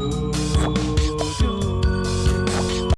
you.